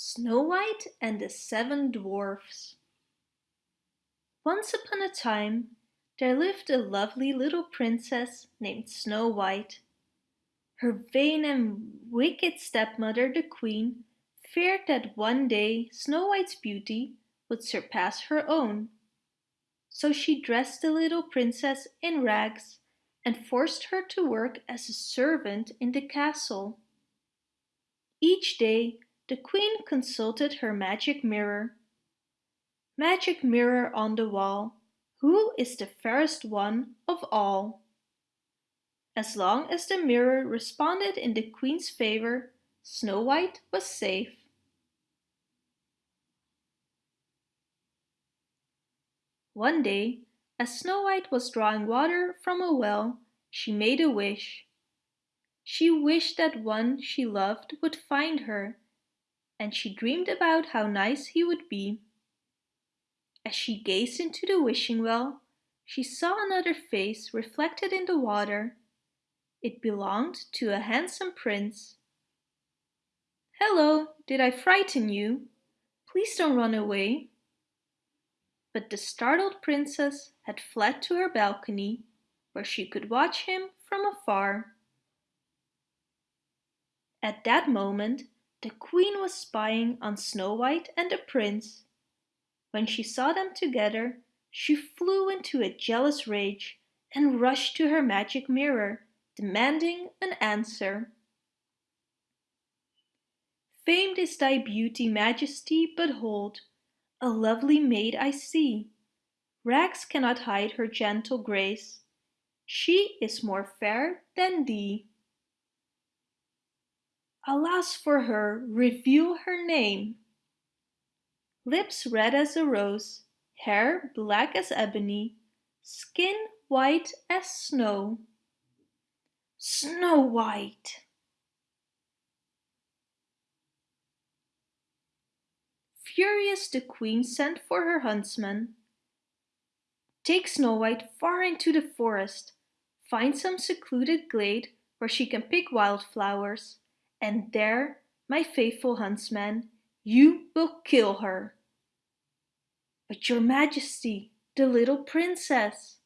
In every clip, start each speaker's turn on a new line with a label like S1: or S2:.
S1: Snow White and the Seven Dwarfs Once upon a time there lived a lovely little princess named Snow White. Her vain and wicked stepmother the queen feared that one day Snow White's beauty would surpass her own. So she dressed the little princess in rags and forced her to work as a servant in the castle. Each day the queen consulted her magic mirror. Magic mirror on the wall, who is the fairest one of all? As long as the mirror responded in the queen's favor, Snow White was safe. One day, as Snow White was drawing water from a well, she made a wish. She wished that one she loved would find her and she dreamed about how nice he would be. As she gazed into the wishing well, she saw another face reflected in the water. It belonged to a handsome prince. Hello, did I frighten you? Please don't run away. But the startled princess had fled to her balcony, where she could watch him from afar. At that moment, the queen was spying on Snow White and the prince. When she saw them together, she flew into a jealous rage and rushed to her magic mirror, demanding an answer. Famed is thy beauty, majesty, but hold, a lovely maid I see. Rags cannot hide her gentle grace. She is more fair than thee. Alas for her, reveal her name. Lips red as a rose, hair black as ebony, skin white as snow. Snow White! Furious the queen sent for her huntsman. Take Snow White far into the forest. Find some secluded glade where she can pick wildflowers and there, my faithful huntsman, you will kill her. But your majesty, the little princess.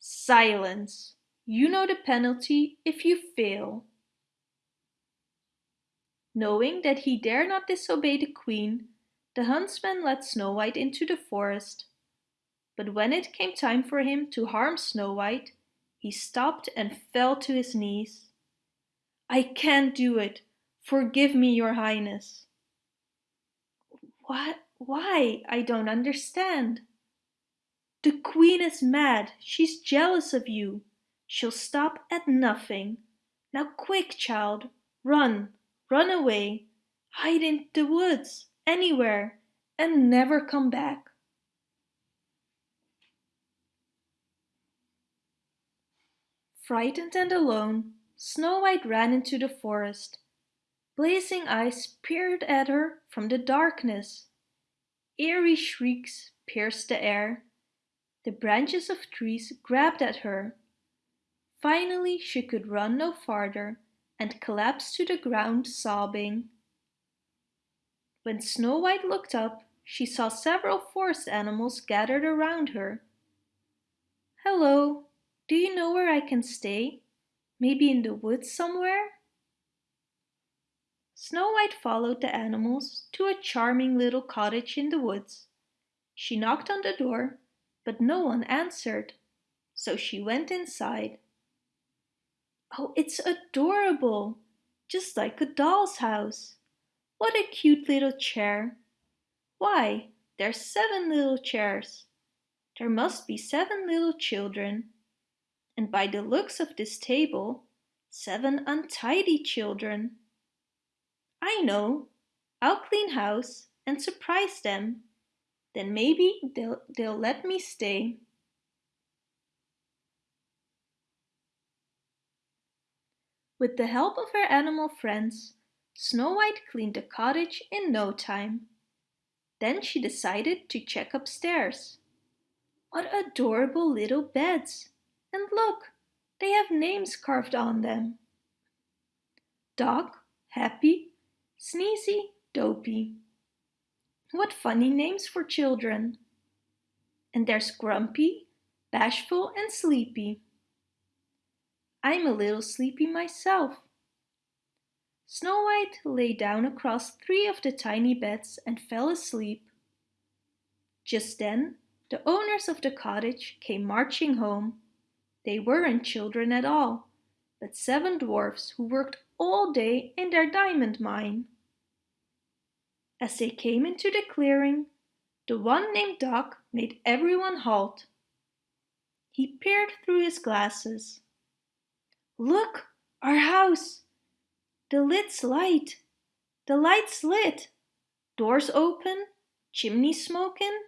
S1: Silence! You know the penalty if you fail. Knowing that he dare not disobey the queen, the huntsman led Snow White into the forest. But when it came time for him to harm Snow White, he stopped and fell to his knees. I can't do it. Forgive me, your highness. What? Why? I don't understand. The queen is mad. She's jealous of you. She'll stop at nothing. Now quick, child. Run. Run away. Hide in the woods. Anywhere. And never come back. Frightened and alone, Snow White ran into the forest. Blazing eyes peered at her from the darkness. Eerie shrieks pierced the air. The branches of trees grabbed at her. Finally she could run no farther and collapsed to the ground sobbing. When Snow White looked up, she saw several forest animals gathered around her. Hello, do you know where I can stay? Maybe in the woods somewhere? Snow White followed the animals to a charming little cottage in the woods. She knocked on the door, but no one answered, so she went inside. Oh, it's adorable! Just like a doll's house. What a cute little chair. Why, there's seven little chairs. There must be seven little children and by the looks of this table, seven untidy children. I know, I'll clean house and surprise them. Then maybe they'll, they'll let me stay. With the help of her animal friends, Snow White cleaned the cottage in no time. Then she decided to check upstairs. What adorable little beds! And look, they have names carved on them. Doc, Happy, Sneezy, Dopey. What funny names for children. And there's Grumpy, Bashful and Sleepy. I'm a little sleepy myself. Snow White lay down across three of the tiny beds and fell asleep. Just then, the owners of the cottage came marching home. They weren't children at all, but seven dwarfs who worked all day in their diamond mine. As they came into the clearing, the one named Doc made everyone halt. He peered through his glasses. Look, our house! The lid's light. The light's lit. Doors open, chimney smoking.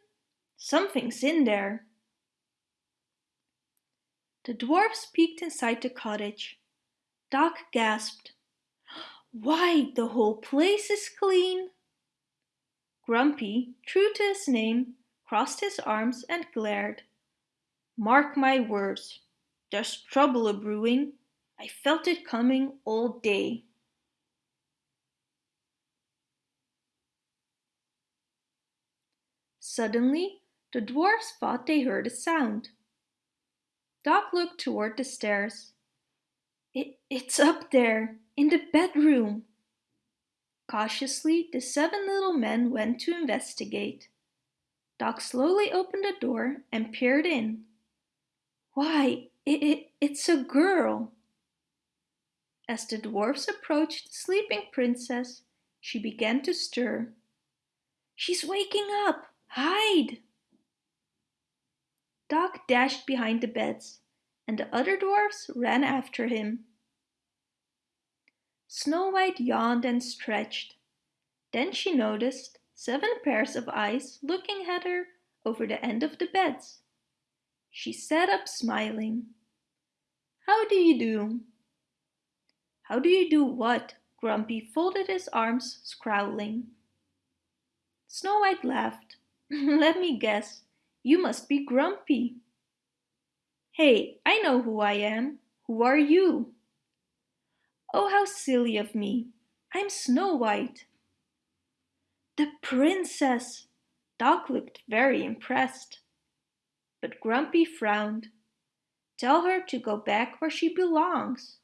S1: Something's in there. The dwarfs peeked inside the cottage. Doc gasped. Why, the whole place is clean! Grumpy, true to his name, crossed his arms and glared. Mark my words, there's trouble a-brewing. I felt it coming all day. Suddenly, the dwarfs thought they heard a sound. Doc looked toward the stairs. It, it's up there, in the bedroom. Cautiously, the seven little men went to investigate. Doc slowly opened the door and peered in. Why, it, it, it's a girl! As the dwarfs approached the sleeping princess, she began to stir. She's waking up! Hide! Doc dashed behind the beds, and the other dwarfs ran after him. Snow White yawned and stretched. Then she noticed seven pairs of eyes looking at her over the end of the beds. She sat up smiling. How do you do? How do you do what? Grumpy folded his arms, scowling. Snow White laughed. Let me guess, you must be Grumpy. Hey, I know who I am. Who are you? Oh, how silly of me. I'm Snow White. The princess! Doc looked very impressed. But Grumpy frowned. Tell her to go back where she belongs.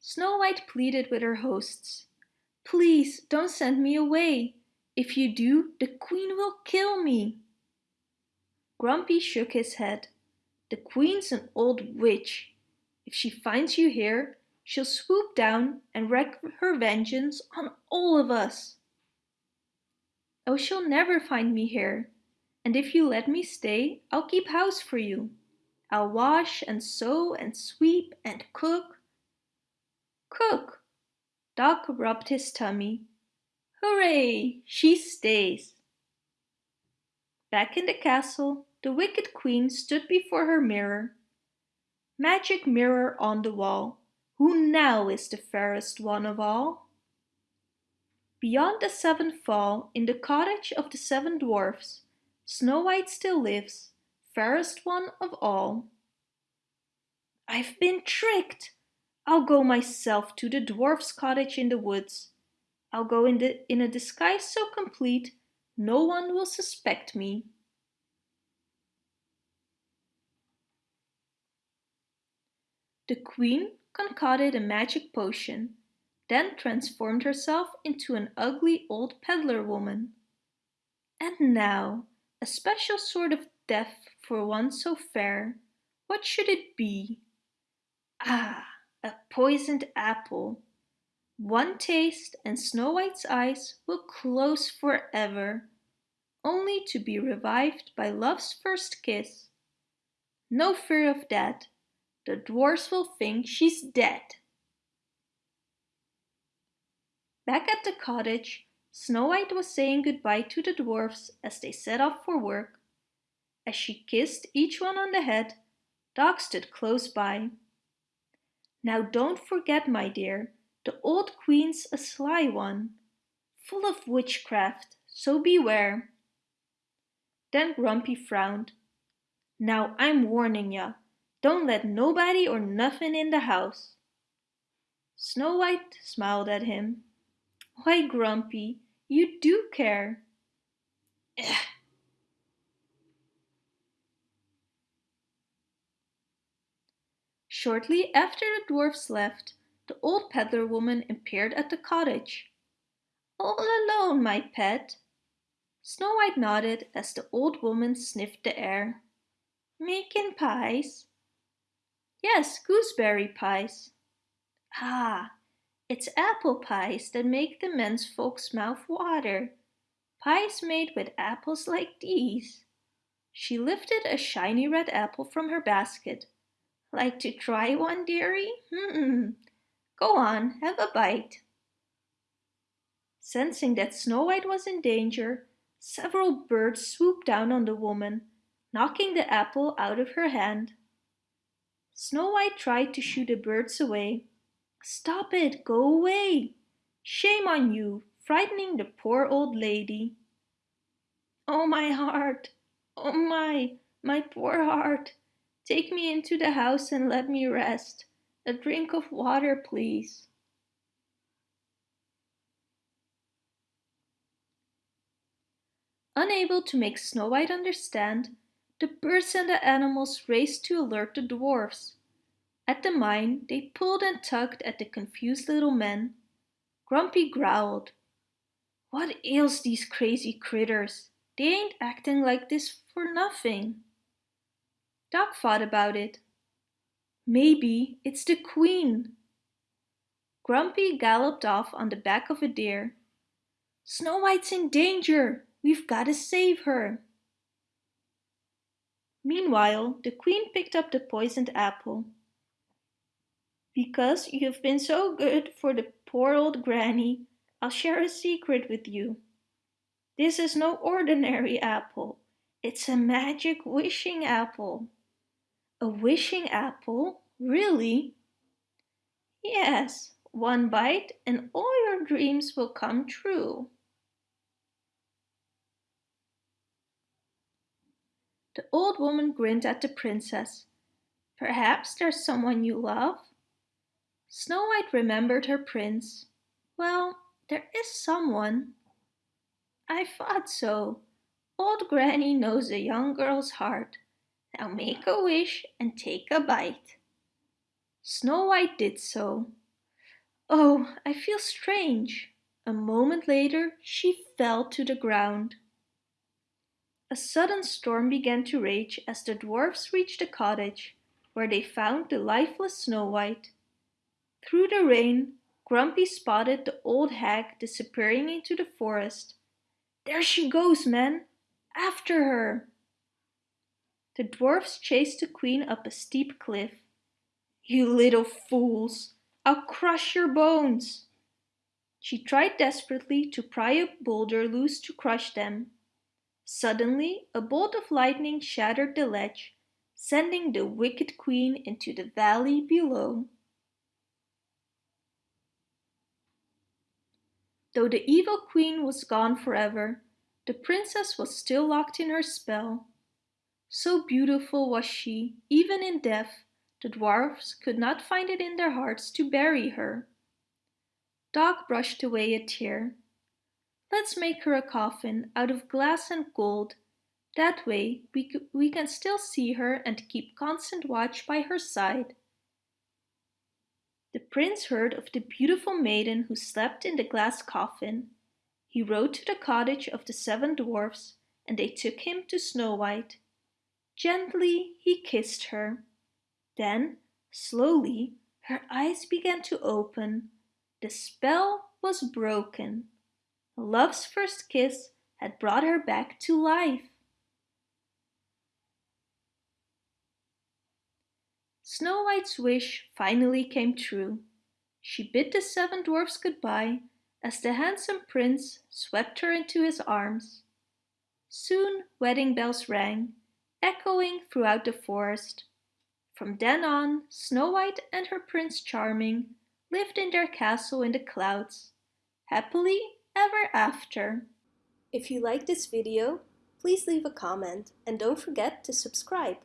S1: Snow White pleaded with her hosts. Please don't send me away. If you do, the queen will kill me. Grumpy shook his head. The queen's an old witch. If she finds you here, she'll swoop down and wreak her vengeance on all of us. Oh, she'll never find me here. And if you let me stay, I'll keep house for you. I'll wash and sew and sweep and cook. Cook! Doc rubbed his tummy. Hooray! She stays. Back in the castle, the wicked queen stood before her mirror. Magic mirror on the wall, who now is the fairest one of all? Beyond the seventh fall, in the cottage of the seven dwarfs, Snow White still lives, fairest one of all. I've been tricked! I'll go myself to the dwarf's cottage in the woods. I'll go in, the, in a disguise so complete, no one will suspect me. The queen concocted a magic potion, then transformed herself into an ugly old peddler woman. And now, a special sort of death for one so fair. What should it be? Ah, a poisoned apple. One taste and Snow White's eyes will close forever, only to be revived by love's first kiss. No fear of that. The dwarfs will think she's dead. Back at the cottage, Snow White was saying goodbye to the dwarfs as they set off for work. As she kissed each one on the head, Doc stood close by. Now don't forget, my dear, the old queen's a sly one, full of witchcraft, so beware. Then Grumpy frowned. Now I'm warning ya, Don't let nobody or nothing in the house. Snow White smiled at him. Why, Grumpy, you do care. Shortly after the dwarfs left, the old peddler woman appeared at the cottage. All alone, my pet? Snow White nodded as the old woman sniffed the air. Making pies? Yes, gooseberry pies. Ah, it's apple pies that make the men's folks' mouth water. Pies made with apples like these. She lifted a shiny red apple from her basket. Like to try one, dearie? Go on, have a bite. Sensing that Snow White was in danger, several birds swooped down on the woman, knocking the apple out of her hand. Snow White tried to shoo the birds away. Stop it, go away! Shame on you, frightening the poor old lady. Oh, my heart! Oh, my, my poor heart! Take me into the house and let me rest. A drink of water, please. Unable to make Snow White understand, the birds and the animals raced to alert the dwarfs. At the mine, they pulled and tugged at the confused little men. Grumpy growled. What ails these crazy critters? They ain't acting like this for nothing. Doc thought about it. Maybe it's the queen. Grumpy galloped off on the back of a deer. Snow White's in danger! We've got to save her. Meanwhile, the queen picked up the poisoned apple. Because you've been so good for the poor old granny, I'll share a secret with you. This is no ordinary apple. It's a magic wishing apple. A wishing apple? Really? Yes, one bite and all your dreams will come true. The old woman grinned at the princess. Perhaps there's someone you love? Snow White remembered her prince. Well, there is someone. I thought so. Old Granny knows a young girl's heart. Now make a wish and take a bite. Snow White did so. Oh, I feel strange. A moment later she fell to the ground. A sudden storm began to rage as the dwarfs reached the cottage, where they found the lifeless Snow White. Through the rain, Grumpy spotted the old hag disappearing into the forest. There she goes, men! After her! The dwarfs chased the queen up a steep cliff. You little fools! I'll crush your bones! She tried desperately to pry a boulder loose to crush them, Suddenly a bolt of lightning shattered the ledge, sending the wicked queen into the valley below. Though the evil queen was gone forever, the princess was still locked in her spell. So beautiful was she, even in death, the dwarfs could not find it in their hearts to bury her. Doc brushed away a tear. Let's make her a coffin out of glass and gold. That way we, we can still see her and keep constant watch by her side. The prince heard of the beautiful maiden who slept in the glass coffin. He rode to the cottage of the seven dwarfs and they took him to Snow White. Gently he kissed her. Then, slowly, her eyes began to open. The spell was broken. Love's first kiss had brought her back to life. Snow White's wish finally came true. She bid the seven dwarfs goodbye as the handsome prince swept her into his arms. Soon wedding bells rang, echoing throughout the forest. From then on, Snow White and her Prince Charming lived in their castle in the clouds, happily ever after. If you like this video, please leave a comment and don't forget to subscribe.